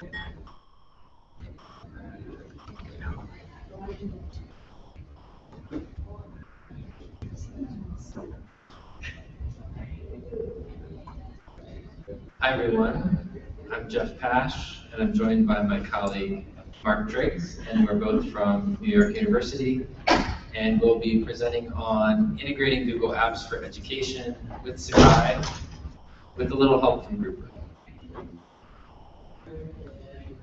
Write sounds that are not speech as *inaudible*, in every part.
Hi everyone, I'm Jeff Pash, and I'm joined by my colleague Mark Triggs, and we're both from New York University, and we'll be presenting on integrating Google Apps for Education with Sakai, with a little help from Grouper.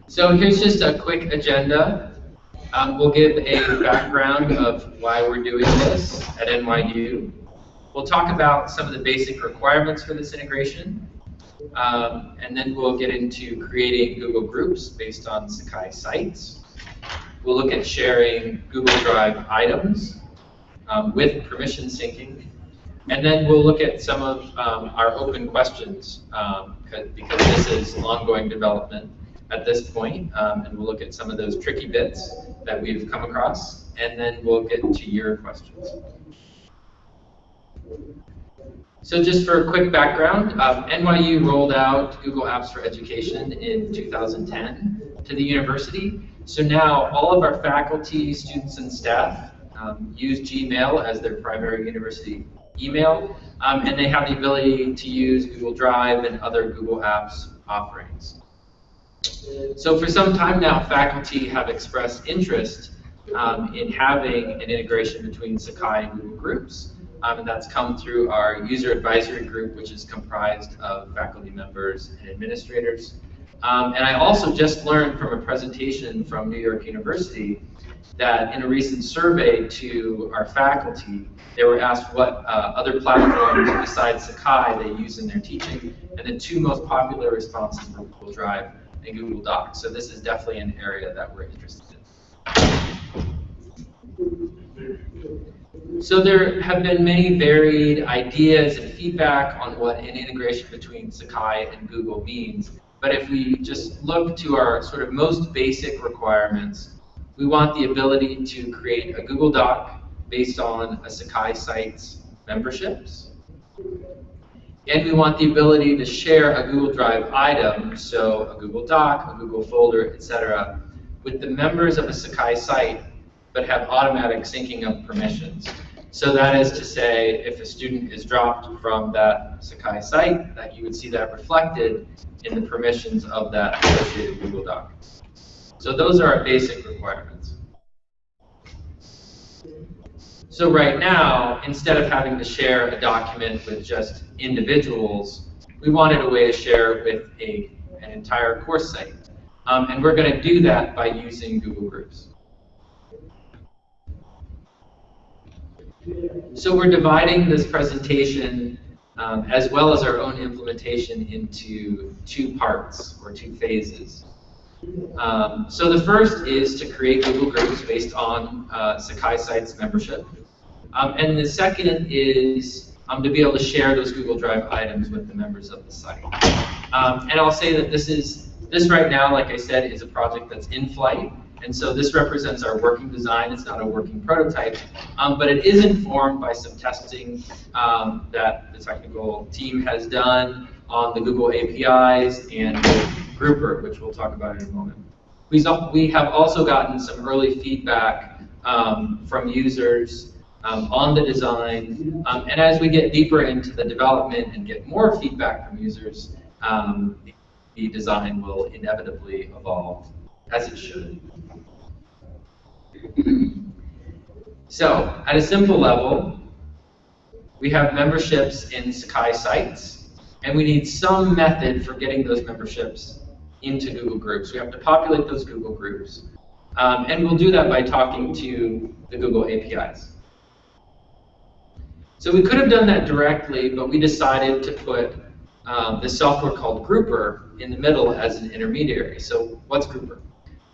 So here's just a quick agenda. Um, we'll give a background of why we're doing this at NYU. We'll talk about some of the basic requirements for this integration, um, and then we'll get into creating Google Groups based on Sakai sites. We'll look at sharing Google Drive items um, with permission syncing. And then we'll look at some of um, our open questions um, because this is ongoing development at this point, um, and we'll look at some of those tricky bits that we've come across, and then we'll get to your questions. So just for a quick background, um, NYU rolled out Google Apps for Education in 2010 to the university. So now all of our faculty, students, and staff um, use Gmail as their primary university email, um, and they have the ability to use Google Drive and other Google Apps offerings. So for some time now, faculty have expressed interest um, in having an integration between Sakai and Google Groups. Um, and that's come through our user advisory group, which is comprised of faculty members and administrators. Um, and I also just learned from a presentation from New York University that in a recent survey to our faculty, they were asked what uh, other platforms besides Sakai they use in their teaching, and the two most popular responses were Google Drive Google Docs. So this is definitely an area that we're interested in. So there have been many varied ideas and feedback on what an integration between Sakai and Google means. But if we just look to our sort of most basic requirements, we want the ability to create a Google Doc based on a Sakai site's memberships. And we want the ability to share a Google Drive item, so a Google Doc, a Google folder, etc., with the members of a Sakai site, but have automatic syncing of permissions. So that is to say, if a student is dropped from that Sakai site, that you would see that reflected in the permissions of that associated Google Doc. So those are our basic requirements. So right now, instead of having to share a document with just individuals, we wanted a way to share with a, an entire course site. Um, and we're going to do that by using Google Groups. So we're dividing this presentation um, as well as our own implementation into two parts or two phases. Um, so the first is to create Google Groups based on uh, Sakai Sites membership. Um, and the second is um, to be able to share those Google Drive items with the members of the site. Um, and I'll say that this is this right now, like I said, is a project that's in flight. And so this represents our working design. It's not a working prototype, um, but it is informed by some testing um, that the technical team has done on the Google APIs and Grouper, which we'll talk about in a moment. We have also gotten some early feedback um, from users um, on the design, um, and as we get deeper into the development and get more feedback from users, um, the design will inevitably evolve as it should. so, at a simple level, we have memberships in Sakai sites, and we need some method for getting those memberships into Google Groups. We have to populate those Google Groups. Um, and we'll do that by talking to the Google APIs. So we could have done that directly, but we decided to put um, this software called Grouper in the middle as an intermediary. So what's Grouper?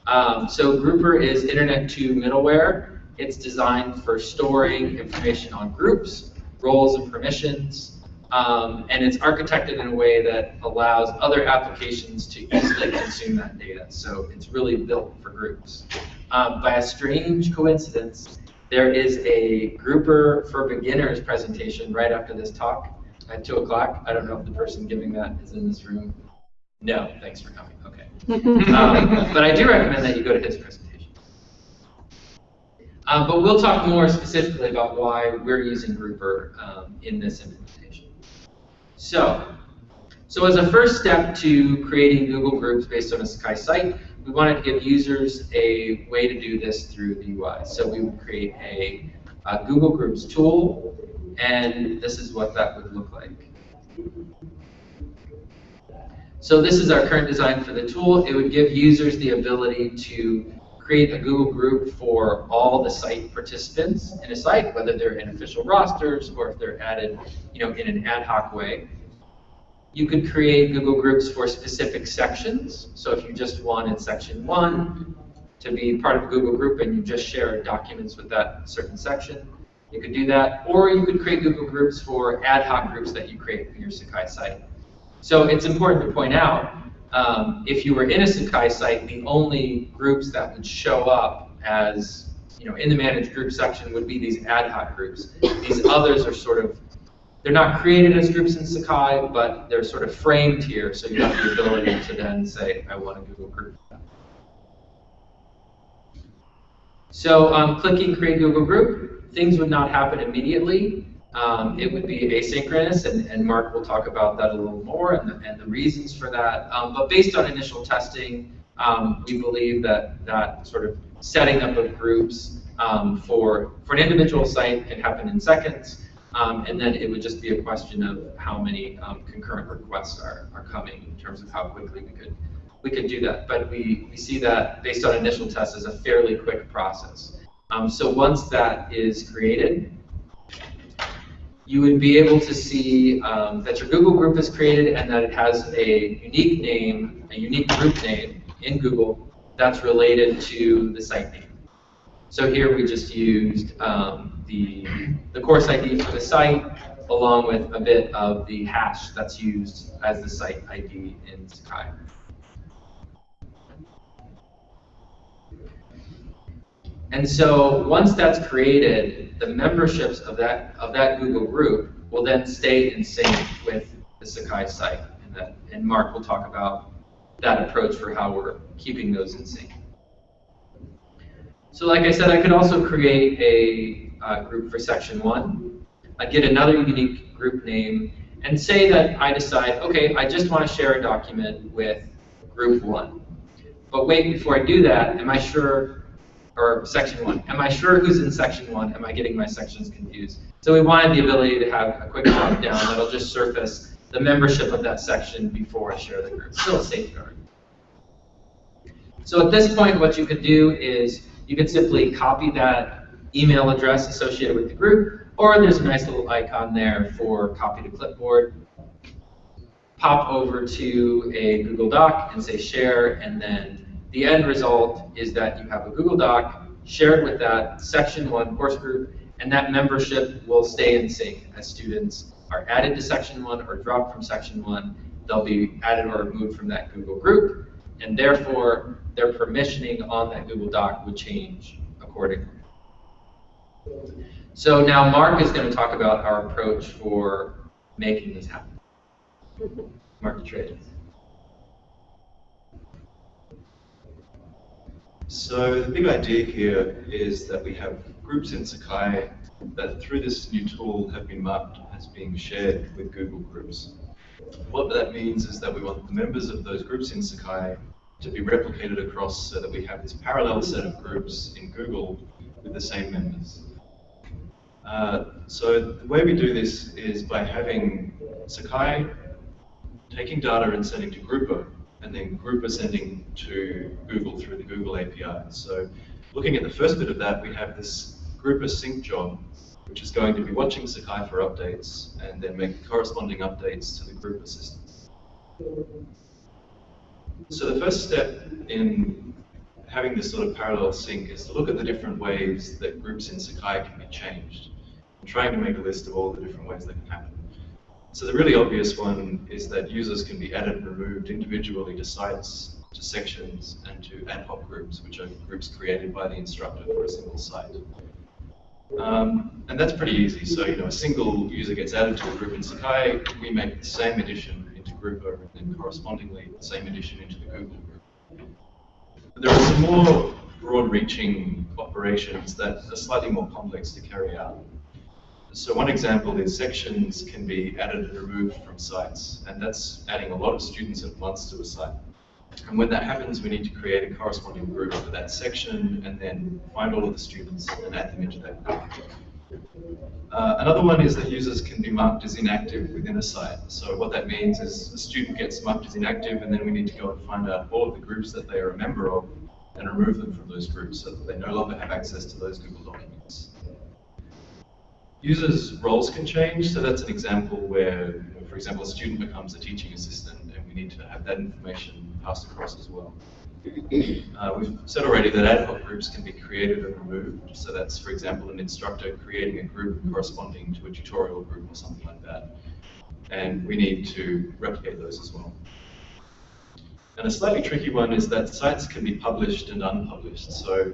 Um, so Grouper is Internet 2 middleware. It's designed for storing information on groups, roles, and permissions. Um, and it's architected in a way that allows other applications to easily consume that data. So it's really built for groups. Um, by a strange coincidence, there is a Grouper for Beginners presentation right after this talk at 2 o'clock. I don't know if the person giving that is in this room No, thanks for coming. Okay. *laughs* um, but I do recommend that you go to his presentation. Um, but we'll talk more specifically about why we're using Grouper um, in this implementation. So, so as a first step to creating Google Groups based on a Sakai site, we wanted to give users a way to do this through the UI. So we would create a, a Google Groups tool, and this is what that would look like. So this is our current design for the tool. It would give users the ability to create a Google group for all the site participants in a site, whether they're in official rosters or if they're added you know, in an ad hoc way. You could create Google Groups for specific sections. So if you just wanted section one to be part of a Google Group and you just share documents with that certain section, you could do that. Or you could create Google Groups for ad hoc groups that you create for your Sakai site. So it's important to point out, um, if you were in a Sakai site, the only groups that would show up as, you know, in the managed group section would be these ad hoc groups. These others are sort of, they're not created as groups in Sakai, but they're sort of framed here, so you have the ability to then say, I want a Google group. So um, clicking Create Google Group, things would not happen immediately. Um, it would be asynchronous, and, and, Mark will talk about that a little more and the, and the reasons for that. Um, but based on initial testing, um, we believe that that sort of setting up of groups um, for, for an individual site can happen in seconds, um, and then it would just be a question of how many um, concurrent requests are, are coming in terms of how quickly we could we could do that. But we, we see that based on initial tests as a fairly quick process. so once that is created, you would be able to see um, that your Google group is created and that it has a unique name, a unique group name in Google that's related to the site name. So here we just used um, the, the course ID for the site along with a bit of the hash that's used as the site ID in Sakai. And so once that's created, the memberships of that of that Google group will then stay in sync with the Sakai site. And, that, and Mark will talk about that approach for how we're keeping those in sync. So like I said, I could also create a uh, group for section one. I'd get another unique group name and say that I decide, okay, I just want to share a document with group one. But wait, before I do that, am I sure or section one. Am I sure who's in section one? Am I getting my sections confused? So we wanted the ability to have a quick drop down that'll just surface the membership of that section before I share the group. Still a safeguard. So at this point, what you could do is you could simply copy that email address associated with the group, or there's a nice little icon there for copy to clipboard. Pop over to a Google Doc and say share, and then the end result is that you have a Google Doc shared with that section one course group, and that membership will stay in sync as students are added to section one or dropped from section one. They'll be added or removed from that Google group, and therefore their permissioning on that Google Doc would change accordingly. So now Mark is going to talk about our approach for making this happen. Mark Atreides. So the big idea here is that we have groups in Sakai that through this new tool have been marked as being shared with Google Groups. What that means is that we want the members of those groups in Sakai to be replicated across so that we have this parallel set of groups in Google with the same members. Uh, so the way we do this is by having Sakai taking data and sending to Grouper and then group sending to Google through the Google API. So looking at the first bit of that, we have this group sync job, which is going to be watching Sakai for updates and then make corresponding updates to the group system. So the first step in having this sort of parallel sync is to look at the different ways that groups in Sakai can be changed. I'm trying to make a list of all the different ways that can happen. So the really obvious one is that users can be added and removed individually to sites, to sections, and to ad hoc groups, which are groups created by the instructor for a single site. Um, and that's pretty easy. So, you know, a single user gets added to a group in Sakai, we make the same addition into Grouper and then correspondingly the same addition into the Google group. There are some more broad-reaching operations that are slightly more complex to carry out. So one example is sections can be added and removed from sites, and that's adding a lot of students at once to a site. And when that happens, we need to create a corresponding group for that section and then find all of the students and add them into that group. Uh, another one is that users can be marked as inactive within a site. So what that means is a student gets marked as inactive and then we need to go and find out all of the groups that they are a member of and remove them from those groups so that they no longer have access to those Google documents. Users' roles can change, so that's an example where, for example, a student becomes a teaching assistant and we need to have that information passed across as well. Uh, we've said already that ad hoc groups can be created and removed. So that's, for example, an instructor creating a group corresponding to a tutorial group or something like that. And we need to replicate those as well. And a slightly tricky one is that sites can be published and unpublished. So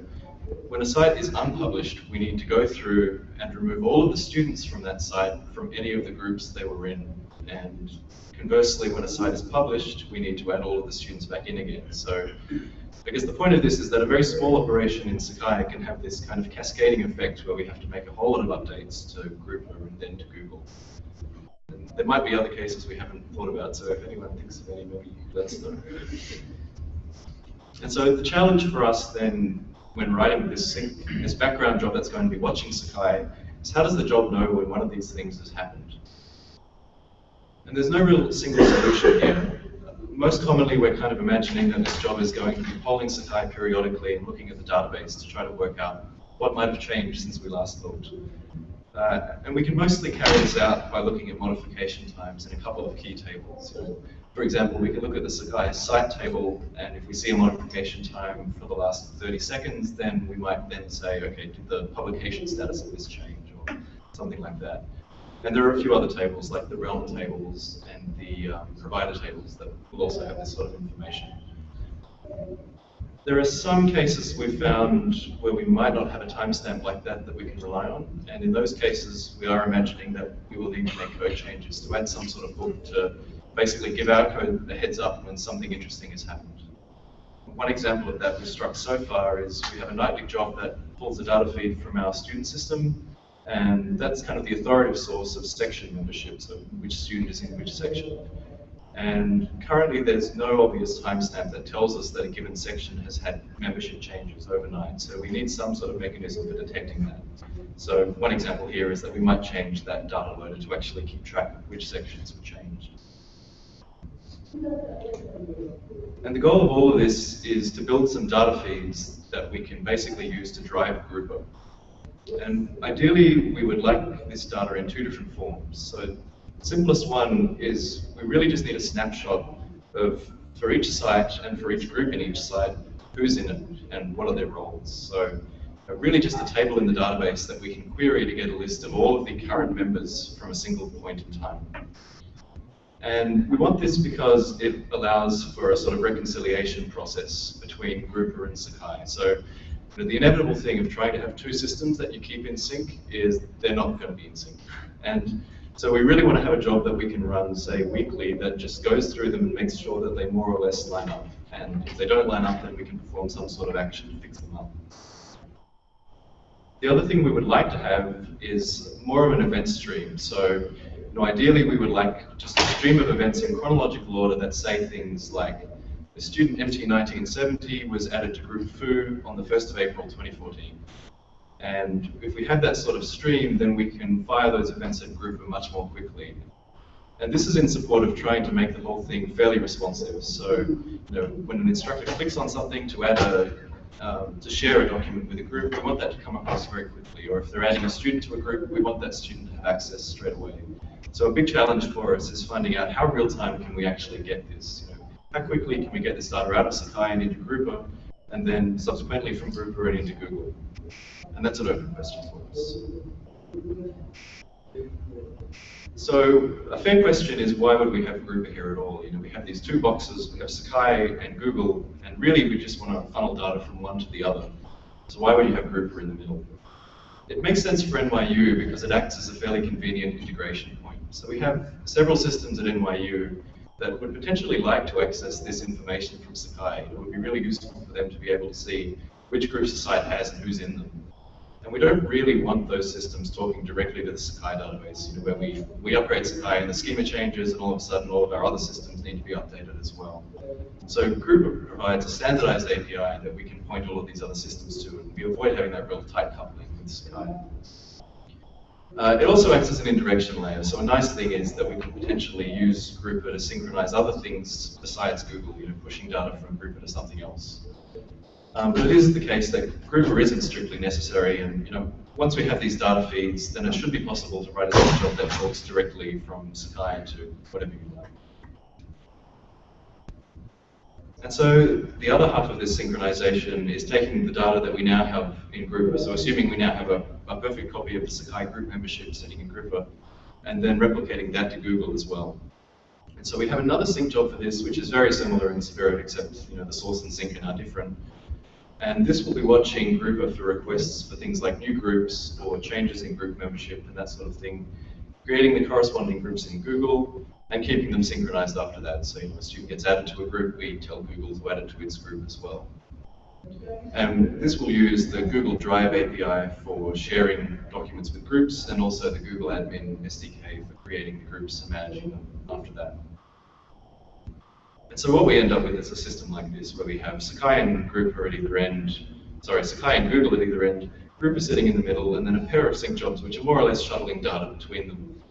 when a site is unpublished, we need to go through and remove all of the students from that site from any of the groups they were in. And Conversely, when a site is published, we need to add all of the students back in again. So I guess the point of this is that a very small operation in Sakai can have this kind of cascading effect where we have to make a whole lot of updates to Grouper and then to Google. And there might be other cases we haven't thought about, so if anyone thinks of any, maybe let us know. And so the challenge for us then, when writing this, this background job that's going to be watching Sakai, is how does the job know when one of these things has happened? And there's no real single solution here. Most commonly, we're kind of imagining that this job is going to be polling Sakai periodically and looking at the database to try to work out what might have changed since we last looked. Uh, and we can mostly carry this out by looking at modification times in a couple of key tables. for example, we can look at the Sakai site table, and if we see a modification time for the last 30 seconds, then we might then say, okay, did the publication status of this change, or something like that. And there are a few other tables, like the realm tables and the um, provider tables, that will also have this sort of information. There are some cases we've found where we might not have a timestamp like that that we can rely on, and in those cases we are imagining that we will need to make code changes to add some sort of hook to basically give our code a heads up when something interesting has happened. One example of that we've struck so far is we have a nightly job that pulls a data feed from our student system and that's kind of the authoritative source of section membership, so which student is in which section. And currently there's no obvious timestamp that tells us that a given section has had membership changes overnight. So we need some sort of mechanism for detecting that. So one example here is that we might change that data loader to actually keep track of which sections have changed. And the goal of all of this is to build some data feeds that we can basically use to drive Grouper. And ideally, we would like this data in two different forms. So the simplest one is we really just need a snapshot of, for each site and for each group in each site, who's in it and what are their roles. So uh, really just a table in the database that we can query to get a list of all of the current members from a single point in time. And we want this because it allows for a sort of reconciliation process between Grouper and Sakai. So but the inevitable thing of trying to have two systems that you keep in sync is they're not going to be in sync. And so we really want to have a job that we can run, say, weekly that just goes through them and makes sure that they more or less line up. And if they don't line up, then we can perform some sort of action to fix them up. The other thing we would like to have is more of an event stream. So you know, ideally, we would like just a stream of events in chronological order that say things like the student MT1970 was added to Group Foo on the 1st of April 2014. And if we have that sort of stream, then we can fire those events at Grouper much more quickly. And this is in support of trying to make the whole thing fairly responsive. So, you know, when an instructor clicks on something to add a, um, to share a document with a group, we want that to come across very quickly. Or if they're adding a student to a group, we want that student to have access straight away. So a big challenge for us is finding out how real time can we actually get this how quickly can we get this data out of Sakai and into Grouper, and then subsequently from Grouper and into Google? And that's an open question for us. So a fair question is why would we have Grouper here at all? You know, we have these two boxes, we have Sakai and Google, and really we just want to funnel data from one to the other. So why would you have Grouper in the middle? It makes sense for NYU because it acts as a fairly convenient integration point. So we have several systems at NYU that would potentially like to access this information from Sakai. It would be really useful for them to be able to see which groups the site has and who's in them. And we don't really want those systems talking directly to the Sakai database, you know, where we, we upgrade Sakai and the schema changes and all of a sudden all of our other systems need to be updated as well. So Grouper provides a standardized API that we can point all of these other systems to and we avoid having that real tight coupling with Sakai. Uh, it also acts as an indirection layer. So a nice thing is that we can potentially use Grouper to synchronize other things besides Google, you know, pushing data from Grouper to something else. Um, but it is the case that Grouper isn't strictly necessary, and you know, once we have these data feeds, then it should be possible to write a job that talks directly from Sakai to whatever you like. And so the other half of this synchronization is taking the data that we now have in Grouper, so assuming we now have a, a perfect copy of the Sakai group membership sitting in Grouper, and then replicating that to Google as well. And so we have another sink job for this, which is very similar in spirit, except you know the source and sync are different. And this will be watching Grouper for requests for things like new groups or changes in group membership and that sort of thing, creating the corresponding groups in Google and keeping them synchronized after that. So if a student gets added to a group, we tell Google to add it to its group as well. And this will use the Google Drive API for sharing documents with groups and also the Google Admin SDK for creating the groups and managing them after that. And so what we end up with is a system like this, where we have Sakai and Grouper at either end, sorry, Sakai and Google at either end, Grouper sitting in the middle, and then a pair of sync jobs which are more or less shuttling data between them.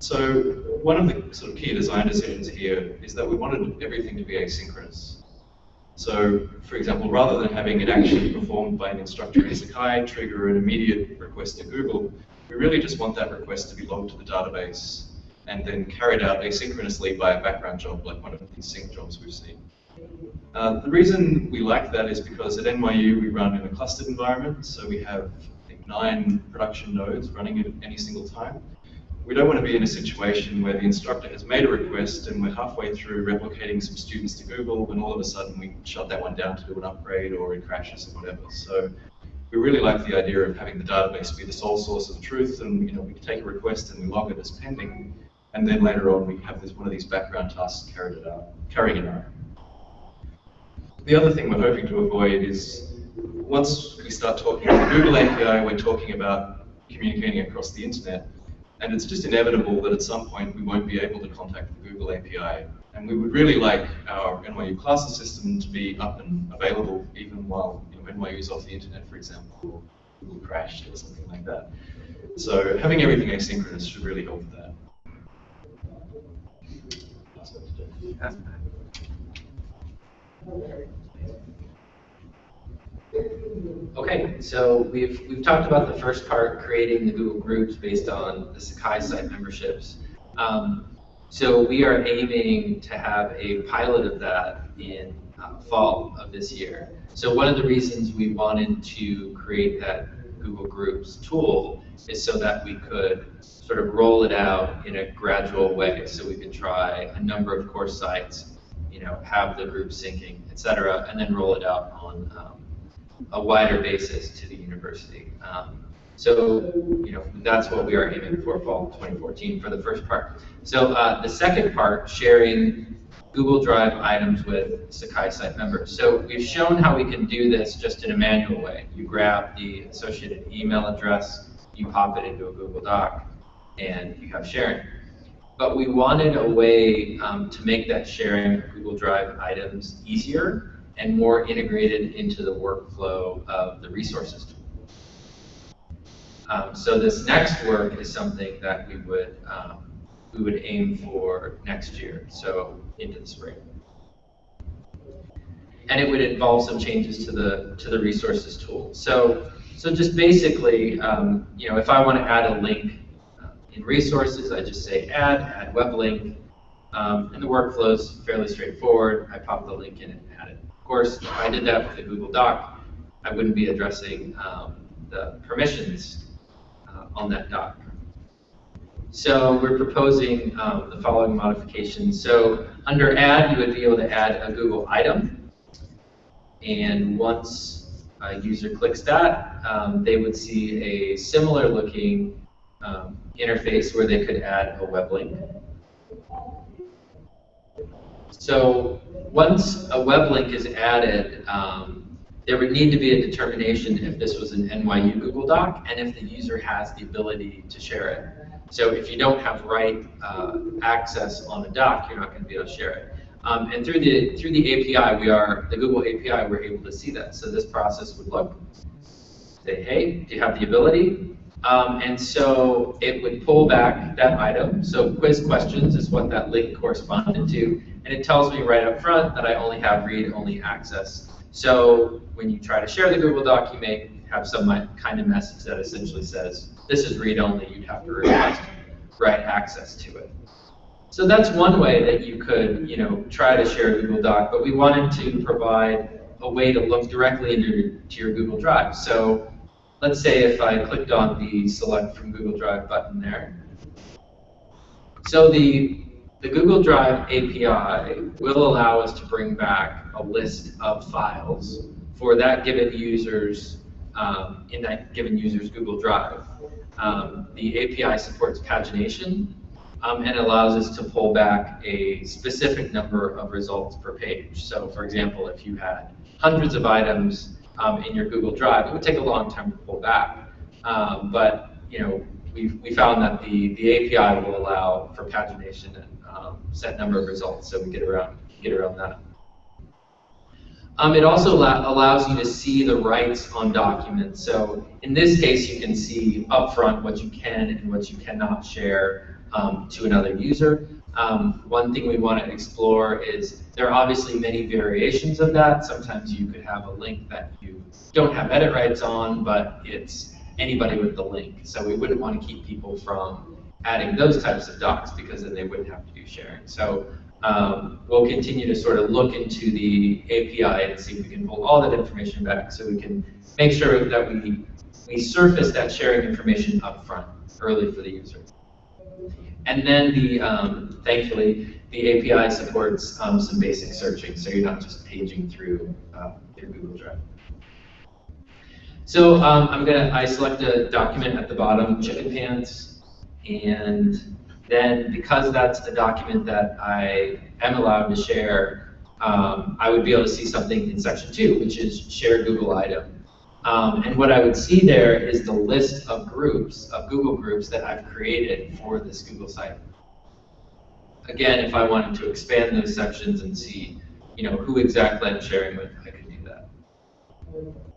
So one of the sort of key design decisions here is that we wanted everything to be asynchronous. So, for example, rather than having an action performed by an instructor in Sakai trigger an immediate request to Google, we really just want that request to be logged to the database and then carried out asynchronously by a background job like one of these sync jobs we've seen. Uh, the reason we like that is because at NYU we run in a clustered environment, so we have I think, nine production nodes running at any single time. We don't want to be in a situation where the instructor has made a request and we're halfway through replicating some students to Google and all of a sudden we shut that one down to do an upgrade or it crashes or whatever. So we really like the idea of having the database be the sole source of truth and you know we take a request and we log it as pending and then later on we have this one of these background tasks carried it out, carrying it out. The other thing we're hoping to avoid is once we start talking the Google API, we're talking about communicating across the internet, and it's just inevitable that at some point we won't be able to contact the Google API. And we would really like our NYU classes system to be up and available even while you know, NYU is off the internet, for example, or Google crashed or something like that. So having everything asynchronous should really help with that. Okay, so we've we've talked about the first part, creating the Google Groups based on the Sakai site memberships. Um, so we are aiming to have a pilot of that in uh, fall of this year. So one of the reasons we wanted to create that Google Groups tool is so that we could sort of roll it out in a gradual way. So we could try a number of course sites, you know, have the group syncing, et cetera, and then roll it out on um, a wider basis to the university. Um, so, you know, that's what we are aiming for fall 2014 for the first part. So uh, the second part, sharing Google Drive items with Sakai site members. So we've shown how we can do this just in a manual way. You grab the associated email address, you pop it into a Google Doc, and you have sharing. But we wanted a way um, to make that sharing of Google Drive items easier and more integrated into the workflow of the resources tool. Um, so this next work is something that we would um, we would aim for next year, so into the spring. And it would involve some changes to the to the resources tool. So so just basically, um, you know, if I want to add a link uh, in resources, I just say add, add web link, um, and the workflow is fairly straightforward. I pop the link in it. Course, if I did that with a Google Doc, I wouldn't be addressing um, the permissions uh, on that doc. So we're proposing um, the following modifications. So under add, you would be able to add a Google item. And once a user clicks that, um, they would see a similar looking um, interface where they could add a web link. So once a web link is added, um, there would need to be a determination if this was an NYU Google Doc and if the user has the ability to share it. So if you don't have right uh, access on the doc, you're not going to be able to share it. Um, and through the through the API, we are the Google API, we're able to see that. So this process would look, say, hey, do you have the ability? Um, and so it would pull back that item. So quiz questions is what that link corresponded to. And it tells me right up front that I only have read-only access. So when you try to share the Google Doc, you may have some kind of message that essentially says, this is read-only, you'd have to request write access to it. So that's one way that you could, you know, try to share a Google Doc, but we wanted to provide a way to look directly into your Google Drive. So let's say if I clicked on the select from Google Drive button there. So the, the Google Drive API will allow us to bring back a list of files for that given user's um, in that given user's Google Drive. Um, the API supports pagination um, and allows us to pull back a specific number of results per page. So for example, if you had hundreds of items um, in your Google Drive. It would take a long time to pull back. Um, but you know, we we found that the, the API will allow for pagination and um, set number of results, so we get around get around that. Um, it also allows you to see the rights on documents. So in this case, you can see upfront what you can and what you cannot share um, to another user. Um, one thing we want to explore is there are obviously many variations of that. Sometimes you could have a link that you don't have edit rights on, but it's anybody with the link. So we wouldn't want to keep people from adding those types of docs because then they wouldn't have to do sharing. So um, we'll continue to sort of look into the API and see if we can pull all that information back so we can make sure that we, we surface that sharing information up front early for the user. And then the, um, thankfully, the API supports um, some basic searching, so you're not just paging through uh, your Google Drive. So um, I'm gonna, I select a document at the bottom, chicken pants, and then because that's the document that I am allowed to share, um, I would be able to see something in section two, which is share Google item. Um, and what I would see there is the list of groups, of Google groups that I've created for this Google site. Again, if I wanted to expand those sections and see, you know, who exactly I'm sharing with, I could do that.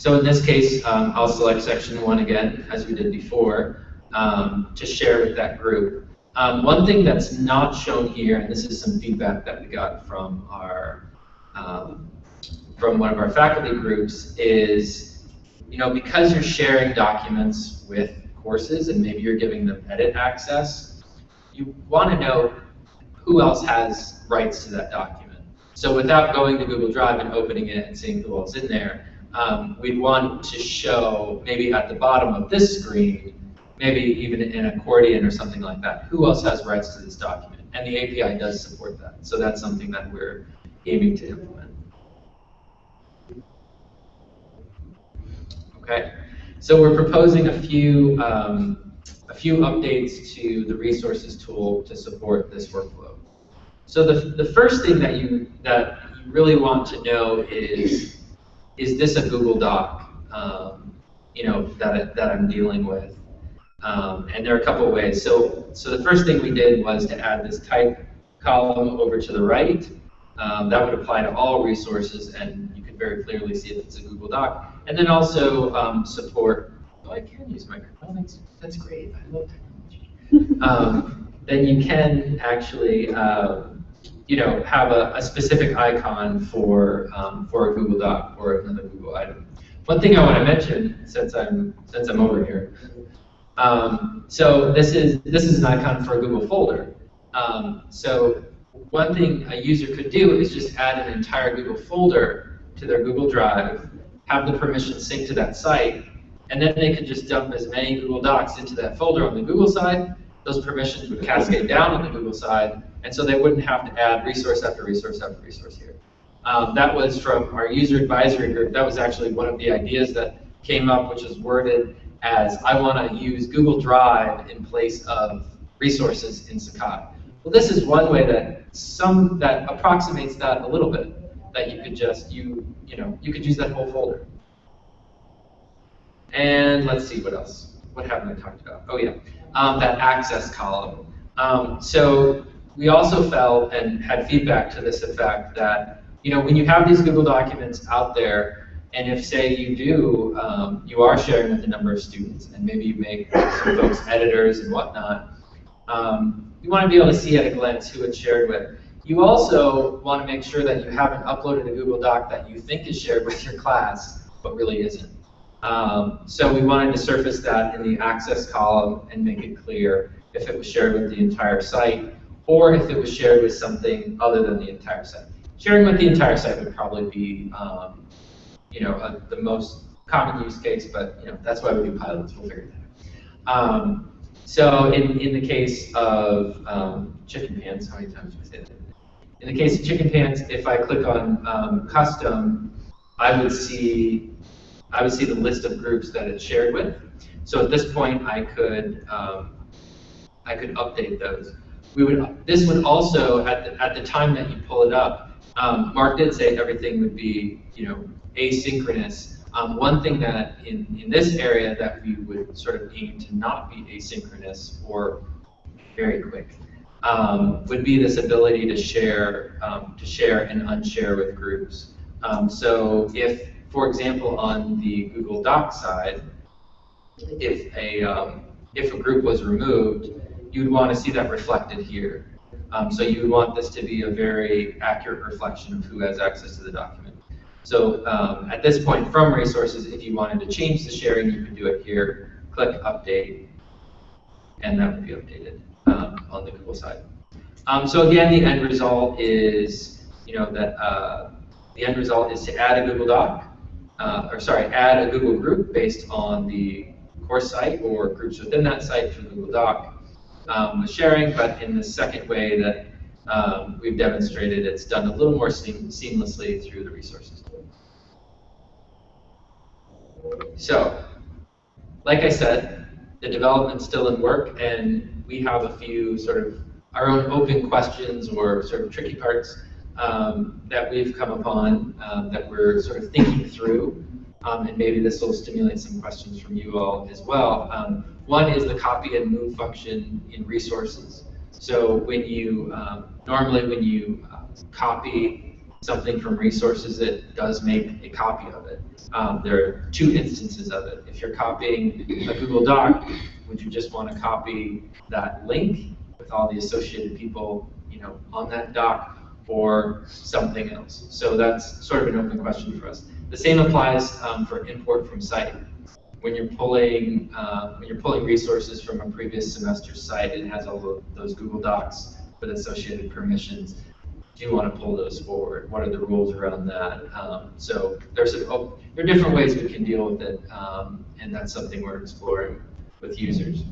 So in this case, um, I'll select section one again, as we did before, um, to share with that group. Um, one thing that's not shown here, and this is some feedback that we got from our um, from one of our faculty groups is, you know, because you're sharing documents with courses and maybe you're giving them edit access, you want to know who else has rights to that document. So without going to Google Drive and opening it and seeing who else is in there, um, we'd want to show maybe at the bottom of this screen, maybe even an accordion or something like that, who else has rights to this document. And the API does support that. So that's something that we're aiming to implement. Okay, so we're proposing a few um, a few updates to the resources tool to support this workflow. So the, the first thing that you that you really want to know is is this a Google Doc? Um, you know that that I'm dealing with, um, and there are a couple of ways. So so the first thing we did was to add this type column over to the right. Um, that would apply to all resources, and you can very clearly see if it's a Google Doc. And then also um, support, oh, I can use microphone, that's, that's great, I love technology. *laughs* um, then you can actually, um, you know, have a, a, specific icon for, um, for a Google Doc or another Google item. One thing I want to mention, since I'm, since I'm over here, um, so this is, this is an icon for a Google folder. Um, so one thing a user could do is just add an entire Google folder to their Google Drive have the permission sync to that site, and then they could just dump as many Google Docs into that folder on the Google side. Those permissions would cascade down on the Google side, and so they wouldn't have to add resource after resource after resource here. Um, that was from our user advisory group. That was actually one of the ideas that came up, which was worded as I want to use Google Drive in place of resources in Sakai. Well, this is one way that some that approximates that a little bit. That you could just you you know you could use that whole folder. And let's see what else. What haven't I talked about? Oh yeah, um, that access column. Um, so we also felt and had feedback to this effect that you know when you have these Google documents out there, and if say you do, um, you are sharing with a number of students, and maybe you make some folks editors and whatnot. Um, you want to be able to see at a glance who it's shared with. You also want to make sure that you haven't uploaded a Google Doc that you think is shared with your class, but really isn't. Um, so we wanted to surface that in the access column and make it clear if it was shared with the entire site or if it was shared with something other than the entire site. Sharing with the entire site would probably be, um, you know, a, the most common use case, but you know that's why we do pilots. We'll figure that out. Um, so in, in the case of um, chicken pants, how many times do I say that? In the case of chicken pants, if I click on um, custom, I would see I would see the list of groups that it's shared with. So at this point, I could um, I could update those. We would this would also at the, at the time that you pull it up, um, Mark did say everything would be you know asynchronous. Um, one thing that in, in this area that we would sort of aim to not be asynchronous or very quick um, would be this ability to share um, to share and unshare with groups. Um, so if for example, on the Google Docs side, if a, um, if a group was removed, you'd want to see that reflected here. Um, so you would want this to be a very accurate reflection of who has access to the document. So um, at this point, from resources, if you wanted to change the sharing, you could do it here, click update, and that would be updated um, on the Google side. Um, so again, the end result is, you know, that uh, the end result is to add a Google Doc, uh, or sorry, add a Google group based on the course site or groups within that site the Google Doc um, with sharing, but in the second way that um, we've demonstrated, it's done a little more seam seamlessly through the resources. So, like I said, the development's still in work, and we have a few sort of our own open questions or sort of tricky parts um, that we've come upon um, that we're sort of thinking through, um, and maybe this will stimulate some questions from you all as well. One is the copy and move function in resources. So when you, um, normally when you uh, copy something from resources, it does make a copy of it. Um, there are two instances of it. If you're copying a Google Doc, would you just want to copy that link with all the associated people you know, on that doc, or something else. So that's sort of an open question for us. The same applies um, for import from site. When you're pulling uh, when you're pulling resources from a previous semester site, it has all those Google Docs with associated permissions. Do you want to pull those forward? What are the rules around that? Um, so there's a, oh, there are different ways we can deal with it, um, and that's something we're exploring with users.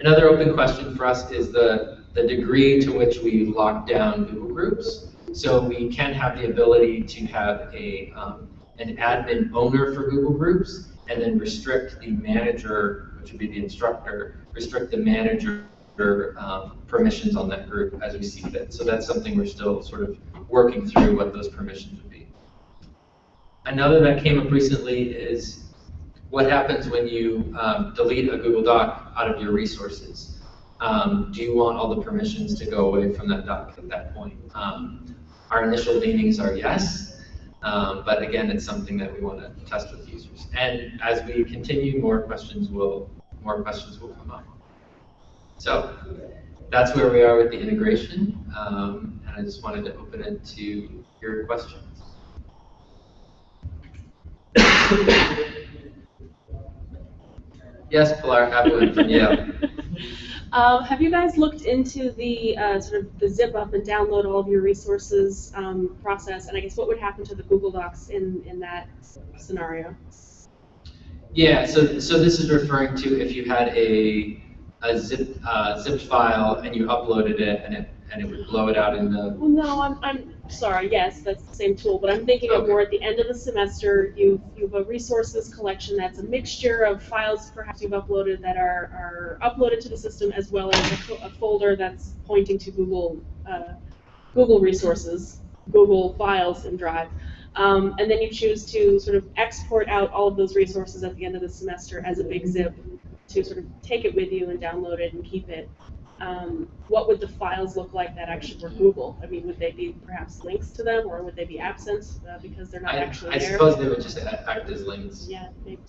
Another open question for us is the the degree to which we lock down Google Groups. So we can have the ability to have a um, an admin owner for Google Groups, and then restrict the manager, which would be the instructor, restrict the manager um, permissions on that group as we see fit. So that's something we're still sort of working through what those permissions would be. Another that came up recently is what happens when you um, delete a Google Doc out of your resources. Um, do you want all the permissions to go away from that doc at that point? Um, our initial leanings are yes, um, but again, it's something that we want to test with users. And as we continue, more questions will more questions will come up. So that's where we are with the integration, um, and I just wanted to open it to your questions. *coughs* yes, Pilar Applewood from Yale. Um, have you guys looked into the uh, sort of the zip up and download all of your resources um, process? And I guess what would happen to the Google Docs in, in that scenario? Yeah, so so this is referring to if you had a a zip uh, zipped file and you uploaded it and it and it would blow it out in the, Well, no, I'm, I'm sorry, yes, that's the same tool, but I'm thinking of more at the end of the semester, you, you have a resources collection that's a mixture of files perhaps you've uploaded that are, are uploaded to the system as well as a, a folder that's pointing to Google, uh, Google resources, Google Files and Drive. Um, and then you choose to sort of export out all of those resources at the end of the semester as a big zip to sort of take it with you and download it and keep it um, what would the files look like that actually were Google? I mean, would they be perhaps links to them, or would they be absent uh, because they're not I, actually I there? suppose they would just act as links. Yeah, maybe.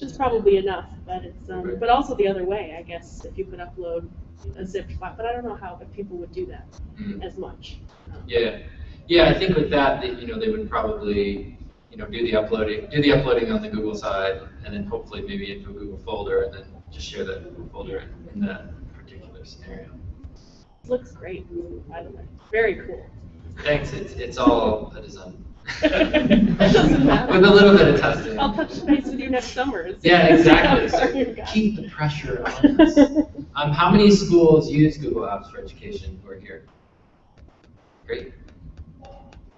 which probably enough, but it's, um, Right. but also the other way, I guess, if you could upload a zipped file, but I don't know how, if people would do that Mm. as much. Um, Yeah, yeah, I think with that, that, you know, they would probably, you know, do the uploading, do the uploading on the Google side, and then hopefully maybe into a Google folder, and then just share that Google folder in, in that scenario. Looks great, by the way, very cool. Thanks, it's, it's all a design. *laughs* It doesn't matter. With a little bit of testing. I'll touch base with you next summer. *laughs* Yeah, exactly, *laughs* so keep the pressure on us. Um, how many schools use Google Apps for Education who are here? Great.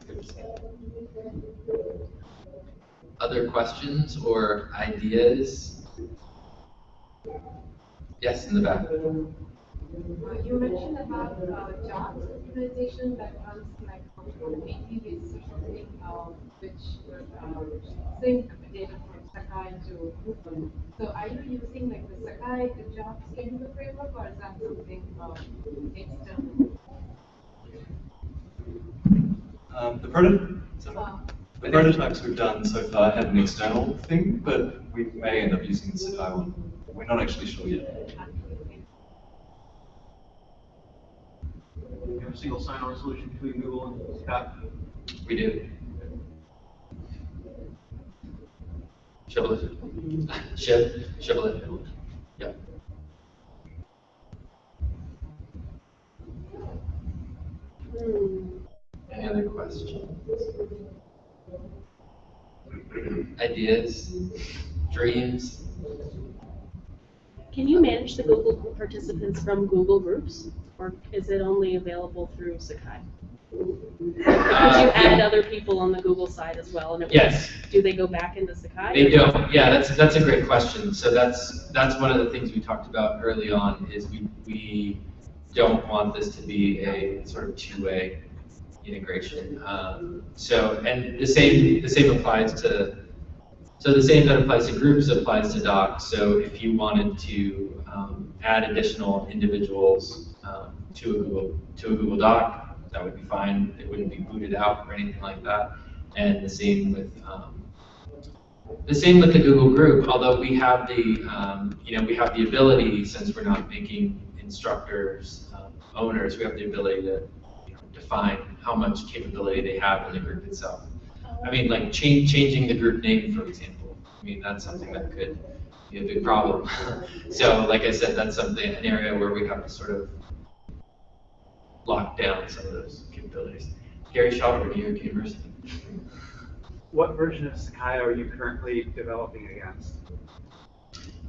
Good to see. Other questions or ideas? Yes, in the back. Uh, You mentioned about uh, jobs that runs like on basis or something, um, which would um, sync data from Sakai to Google. So are you using like the Sakai, the job scheduler framework, or is that something um, external? Um, the prototype, Uh, the prototypes we've done so far had an external thing, but we may end up using the Sakai one. We're not actually sure yet. You have a single sign-on solution between Google and Scott? We do. Shib, shibboleth. Yep. Hmm. Any other questions? Ideas? Dreams? Can you manage the Google Group participants from Google Groups, or is it only available through Sakai? Could you Uh, add other people on the Google side as well? and would- Yes. Do they go back into Sakai? They don't, yeah, that's, that's a great question. So that's, that's one of the things we talked about early on, is we, we don't want this to be a sort of two-way integration. Um, So, and the same, the same applies to, so the same that applies to groups applies to docs. So if you wanted to um, add additional individuals um, to a Google, to a Google Doc, that would be fine. It wouldn't be booted out or anything like that. And the same with, um, the same with the Google group, although we have the, um, you know, we have the ability, since we're not making instructors um, owners, we have the ability to you know, define how much capability they have in the group itself. I mean, like change, changing the group name, for example. I mean, that's something that could be a big problem. *laughs* so, like I said, that's something, an area where we have to sort of lock down some of those capabilities. Gary Schauber, New York University. What version of Sakai are you currently developing against?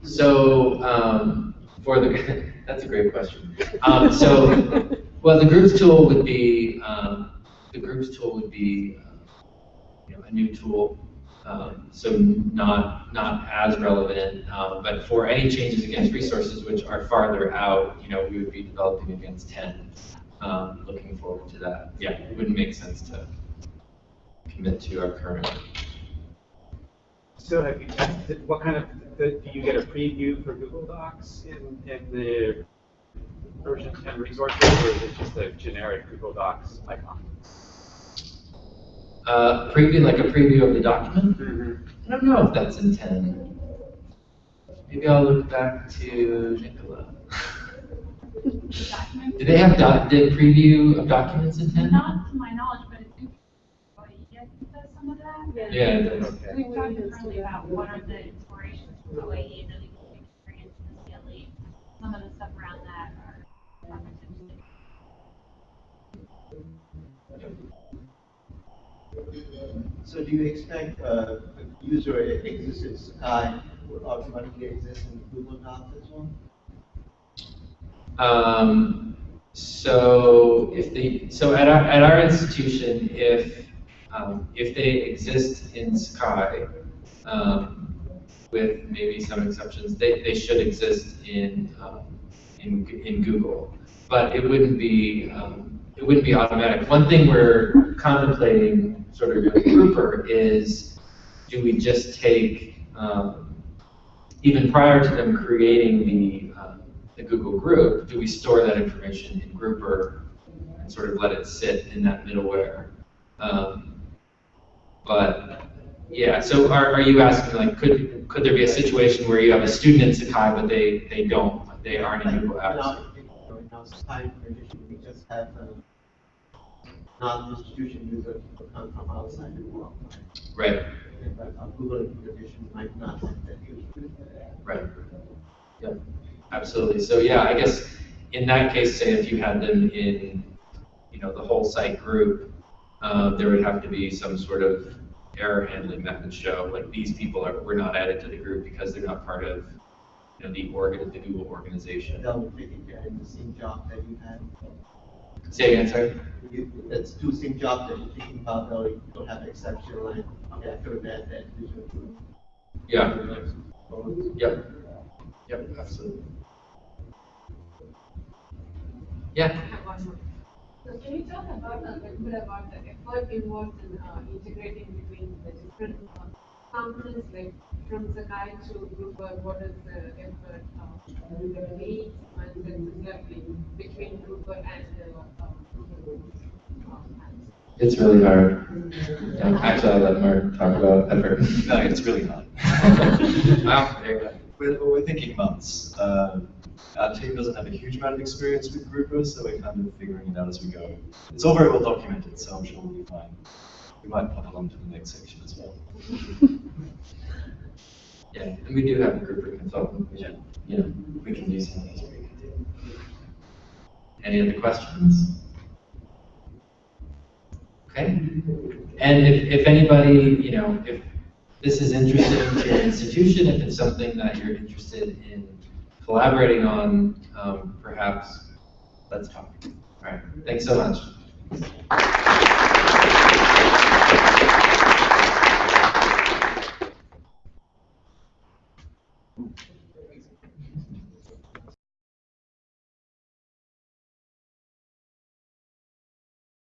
So, um, for the, *laughs* that's a great question. Um, so, *laughs* well, the groups tool would be, um, the groups tool would be, uh, you know, a new tool. Um, so not, not as relevant, um, but for any changes against resources which are farther out, you know, we would be developing against ten. Um, looking forward to that. Yeah, it wouldn't make sense to commit to our current. So have you tested, what kind of, do you get a preview for Google Docs in, in the version 10 resources, or is it just a generic Google Docs icon? Uh, preview, like a preview of the document? Mm-hmm. I don't know if that's in ten. Maybe I'll look back to Nicola. *laughs* Do they have doc, did preview of documents in ten? Not to my knowledge, but it's interesting. Oh, yes, does some of that. Yeah, it does. Okay. We've talked internally about what are the inspirations for OAE and really good experience the CLE. Some of the stuff around that are, are interesting. So do you expect uh, user exists in Sakai automatically exist in Google Docs as well? Um, So if they, so at our, at our institution, if, um, if they exist in Sakai, um, with maybe some exceptions, they, they should exist in, um, in, in Google. But it wouldn't be, um, it wouldn't be automatic. One thing we're contemplating sort of with Grouper is, do we just take, um, even prior to them creating the, um, the Google group, do we store that information in Grouper and sort of let it sit in that middleware? Um, but yeah, so are, are you asking like, could could there be a situation where you have a student in Sakai but they they don't, they aren't in Google Apps? Skype we just have uh, non-institution users who come from outside the world. Right, But our Google edition might not have that user. right. Yep, absolutely. So yeah, I guess in that case, say if you had them in, you know, the whole site group, uh, there would have to be some sort of error handling method show, like these people are, were not added to the group because they're not part of, you know, the organ, the Google organization. That would take it in the same job that you had. Say again, sorry? You, that's two same job that you're thinking about, though, you don't have exception, like, okay, I could have had that user. Yeah. Yep. Yep, absolutely. Yeah. I have. So can you talk about a little bit about the effort involved in uh, integrating between the different uh, components, like from Sakai to Grouper, what is the effort, uh, the needs, and then similarly between Grouper and the uh, Google uh, apps? It's really hard. Yeah, Actually, I'll let Mark talk about effort. No, it's really hard. *laughs* Wow, there you go. We're, we're thinking months. Um, our team doesn't have a huge amount of experience with Grouper, so we're kind of figuring it out as we go. It's all very well documented, so I'm sure we'll be fine. We might pop along to the next section as well. *laughs* Yeah, and we do have a group of consultant, which, Yeah. you know, we can use we can do. Any other questions? Okay. And if, if anybody, you know, if this is interesting to your institution, if it's something that you're interested in collaborating on, um, perhaps, let's talk. All right, thanks so much. Ooh.